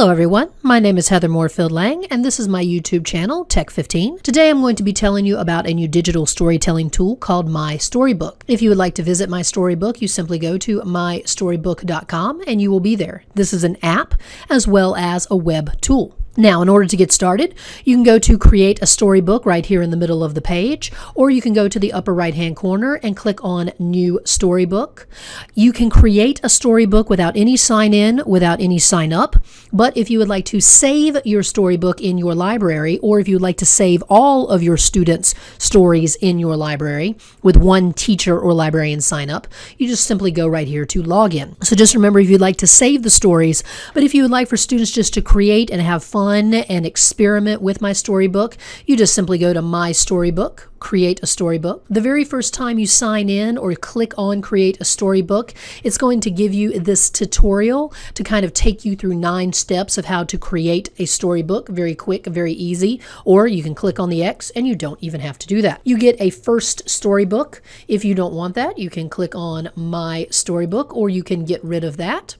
Hello everyone, my name is Heather Moorefield Lang and this is my YouTube channel, Tech15. Today I'm going to be telling you about a new digital storytelling tool called My Storybook. If you would like to visit My Storybook, you simply go to mystorybook.com and you will be there. This is an app as well as a web tool. Now, in order to get started, you can go to create a storybook right here in the middle of the page, or you can go to the upper right hand corner and click on new storybook. You can create a storybook without any sign in, without any sign up. But if you would like to save your storybook in your library, or if you would like to save all of your students' stories in your library with one teacher or librarian sign up, you just simply go right here to login. So just remember if you'd like to save the stories, but if you would like for students just to create and have fun fun and experiment with my storybook, you just simply go to My Storybook, create a storybook. The very first time you sign in or click on create a storybook, it's going to give you this tutorial to kind of take you through nine steps of how to create a storybook. Very quick, very easy. Or you can click on the X and you don't even have to do that. You get a first storybook. If you don't want that, you can click on my storybook or you can get rid of that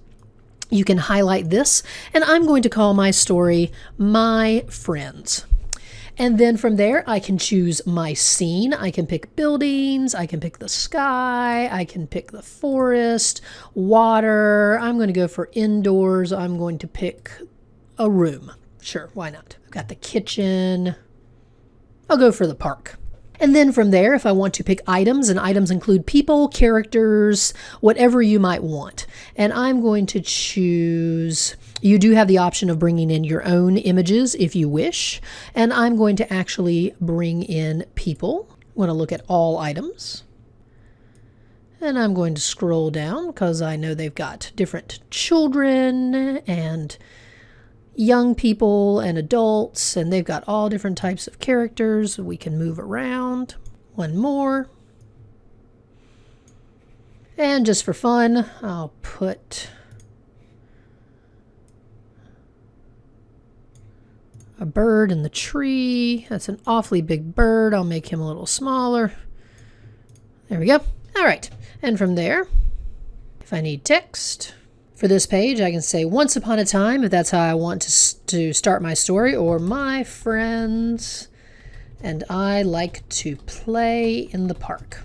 you can highlight this, and I'm going to call my story My Friends. And then from there, I can choose my scene. I can pick buildings, I can pick the sky, I can pick the forest, water. I'm going to go for indoors. I'm going to pick a room. Sure, why not? I've got the kitchen. I'll go for the park. And then from there, if I want to pick items, and items include people, characters, whatever you might want. And I'm going to choose, you do have the option of bringing in your own images if you wish. And I'm going to actually bring in people. I'm going to look at all items. And I'm going to scroll down because I know they've got different children and young people and adults, and they've got all different types of characters. We can move around. One more. And just for fun, I'll put a bird in the tree. That's an awfully big bird. I'll make him a little smaller. There we go. All right. And from there, if I need text, for this page, I can say once upon a time if that's how I want to, to start my story, or my friends and I like to play in the park,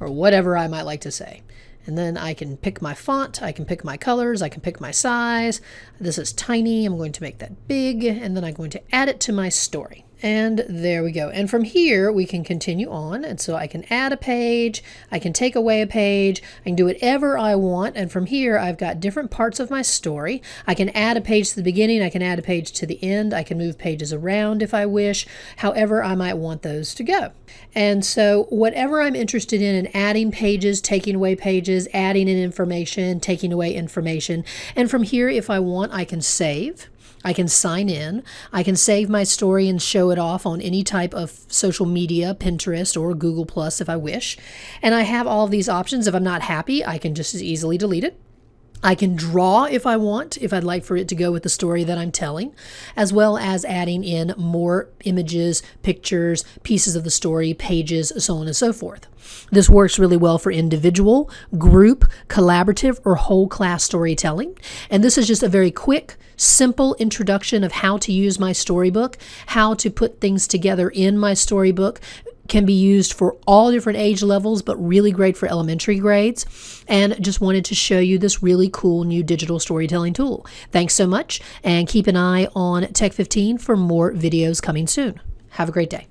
or whatever I might like to say. And then I can pick my font, I can pick my colors, I can pick my size. This is tiny, I'm going to make that big, and then I'm going to add it to my story. And there we go. And from here, we can continue on. And so I can add a page, I can take away a page, I can do whatever I want. And from here, I've got different parts of my story. I can add a page to the beginning, I can add a page to the end, I can move pages around if I wish, however I might want those to go. And so whatever I'm interested in, in adding pages, taking away pages, adding in information, taking away information. And from here, if I want, I can save. I can sign in. I can save my story and show it off on any type of social media, Pinterest or Google Plus if I wish. And I have all of these options. If I'm not happy, I can just as easily delete it. I can draw if I want, if I'd like for it to go with the story that I'm telling, as well as adding in more images, pictures, pieces of the story, pages, so on and so forth. This works really well for individual, group, collaborative, or whole class storytelling. And this is just a very quick, simple introduction of how to use my storybook, how to put things together in my storybook, can be used for all different age levels, but really great for elementary grades. And just wanted to show you this really cool new digital storytelling tool. Thanks so much, and keep an eye on Tech 15 for more videos coming soon. Have a great day.